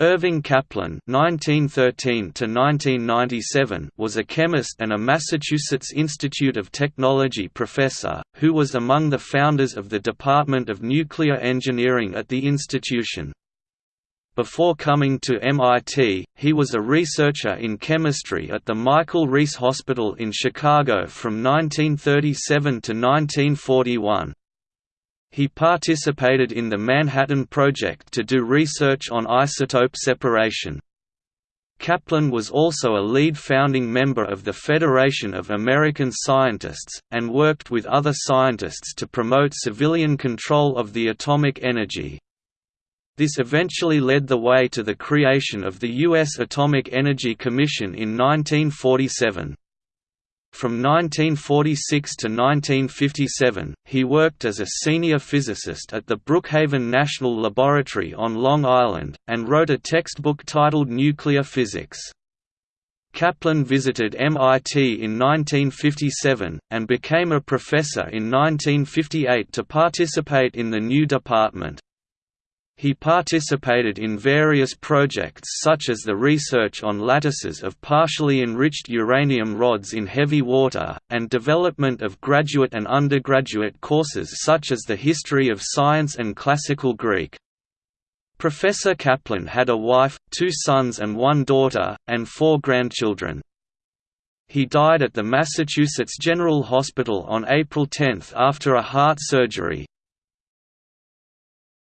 Irving Kaplan (1913–1997) was a chemist and a Massachusetts Institute of Technology professor, who was among the founders of the Department of Nuclear Engineering at the institution. Before coming to MIT, he was a researcher in chemistry at the Michael Reese Hospital in Chicago from 1937 to 1941. He participated in the Manhattan Project to do research on isotope separation. Kaplan was also a lead founding member of the Federation of American Scientists, and worked with other scientists to promote civilian control of the atomic energy. This eventually led the way to the creation of the U.S. Atomic Energy Commission in 1947. From 1946 to 1957, he worked as a senior physicist at the Brookhaven National Laboratory on Long Island, and wrote a textbook titled Nuclear Physics. Kaplan visited MIT in 1957, and became a professor in 1958 to participate in the new department. He participated in various projects such as the research on lattices of partially enriched uranium rods in heavy water, and development of graduate and undergraduate courses such as the History of Science and Classical Greek. Professor Kaplan had a wife, two sons and one daughter, and four grandchildren. He died at the Massachusetts General Hospital on April 10 after a heart surgery.